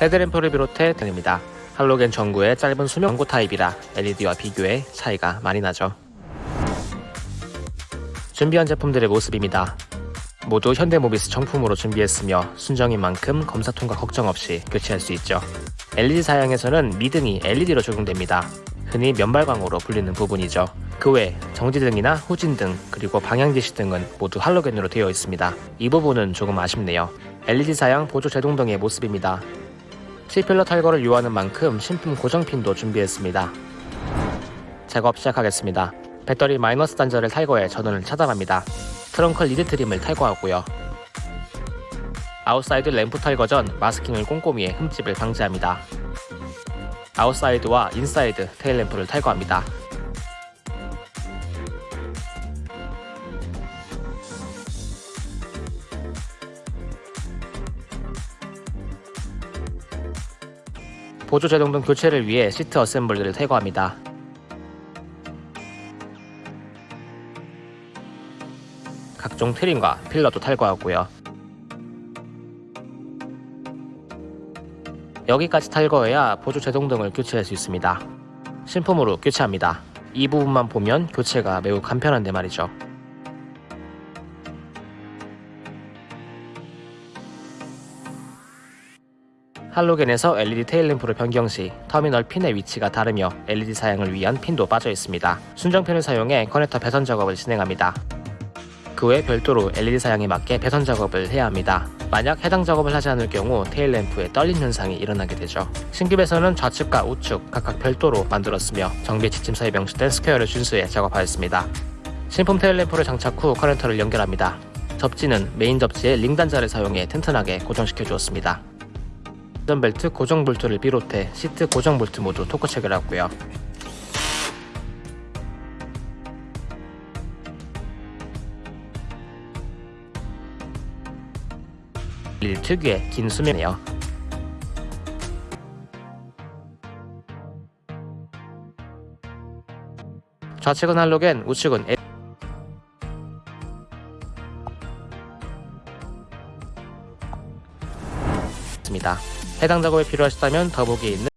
헤드램프를 비롯해 등입니다. 할로겐 전구의 짧은 수명 전구 타입이라 LED와 비교해 차이가 많이 나죠. 준비한 제품들의 모습입니다. 모두 현대모비스 정품으로 준비했으며 순정인 만큼 검사 통과 걱정 없이 교체할 수 있죠. LED 사양에서는 미등이 LED로 적용됩니다. 흔히 면발광으로 불리는 부분이죠. 그 외 정지등이나 후진등 그리고 방향지시 등은 모두 할로겐으로 되어 있습니다. 이 부분은 조금 아쉽네요. LED 사양 보조 제동등의 모습입니다. C필러 탈거를 요하는 만큼 신품 고정핀도 준비했습니다. 작업 시작하겠습니다. 배터리 마이너스 단자를 탈거해 전원을 차단합니다. 트렁크 리드 트림을 탈거하고요. 아웃사이드 램프 탈거 전 마스킹을 꼼꼼히 해 흠집을 방지합니다. 아웃사이드와 인사이드 테일 램프를 탈거합니다. 보조 제동 등 교체를 위해 시트 어셈블리를 탈거합니다. 각종 트림과 필러도 탈거하고요. 여기까지 탈거해야 보조 제동 등을 교체할 수 있습니다. 신품으로 교체합니다. 이 부분만 보면 교체가 매우 간편한데 말이죠. 할로겐에서 LED 테일램프를 변경 시 터미널 핀의 위치가 다르며 LED 사양을 위한 핀도 빠져 있습니다. 순정핀을 사용해 커넥터 배선 작업을 진행합니다. 그 외 별도로 LED 사양에 맞게 배선 작업을 해야 합니다. 만약 해당 작업을 하지 않을 경우 테일램프에 떨림 현상이 일어나게 되죠. 신규 배선은 좌측과 우측 각각 별도로 만들었으며 정비 지침서에 명시된 스퀘어를 준수해 작업하였습니다. 신품 테일램프를 장착 후 커넥터를 연결합니다. 접지는 메인 접지에 링 단자를 사용해 튼튼하게 고정시켜 주었습니다. 벨트 고정 볼트를 비롯해 시트 고정 볼트 모두 토크 체결하고요. 릴 특유의 긴 수면이에요. 좌측은 할로겐, 우측은 L... 입니다. 해당 작업이 필요하시다면 더보기에 있는